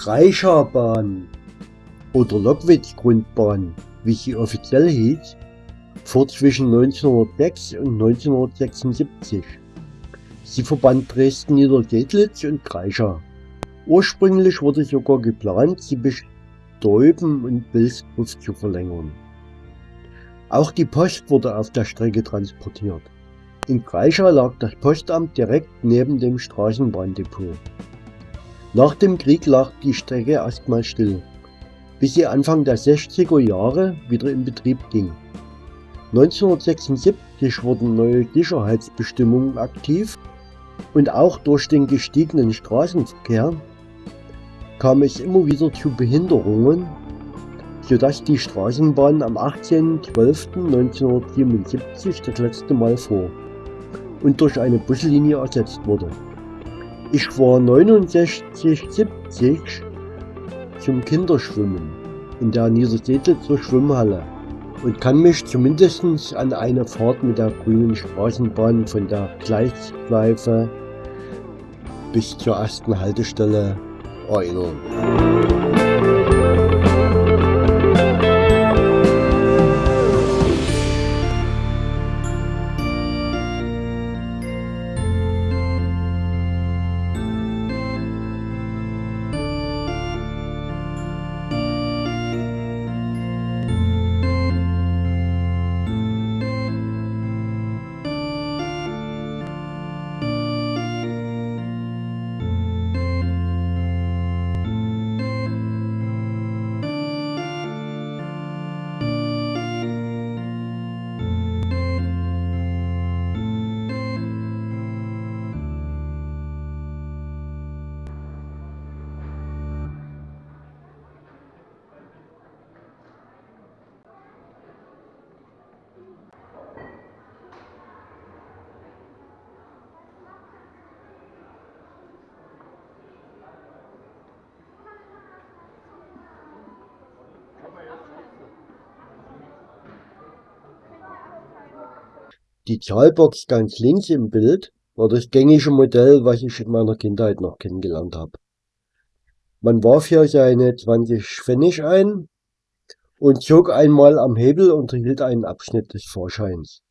Die Kreischer-Bahn oder Lockwitz-Grundbahn, wie sie offiziell hieß, fuhr zwischen 1906 und 1976. Sie verband Dresden-Niedersedlitz und Kreischer. Ursprünglich wurde sogar geplant, sie bis Deuben und Bilsdorf zu verlängern. Auch die Post wurde auf der Strecke transportiert. In Kreischer lag das Postamt direkt neben dem Straßenbahndepot. Nach dem Krieg lag die Strecke erstmal still, bis sie Anfang der 60er Jahre wieder in Betrieb ging. 1976 wurden neue Sicherheitsbestimmungen aktiv und auch durch den gestiegenen Straßenverkehr kam es immer wieder zu Behinderungen, sodass die Straßenbahn am 18.12.1977 das letzte Mal fuhr und durch eine Buslinie ersetzt wurde. Ich war 69, 70 zum Kinderschwimmen in der Niedersedlitzer Schwimmhalle und kann mich zumindest an eine Fahrt mit der grünen Straßenbahn von der Gleisschleife bis zur ersten Haltestelle erinnern. Die Zahlbox ganz links im Bild war das gängige Modell, was ich in meiner Kindheit noch kennengelernt habe. Man warf hier seine 20 Pfennig ein und zog einmal am Hebel und erhielt einen Abschnitt des Fahrscheins.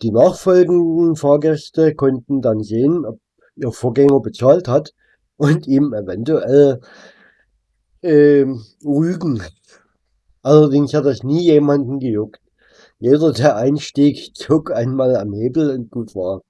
Die nachfolgenden Fahrgäste konnten dann sehen, ob ihr Vorgänger bezahlt hat und ihm eventuell äh, rügen. Allerdings hat das nie jemanden gejuckt. Jeder, der einstieg, zog einmal am Hebel und gut war.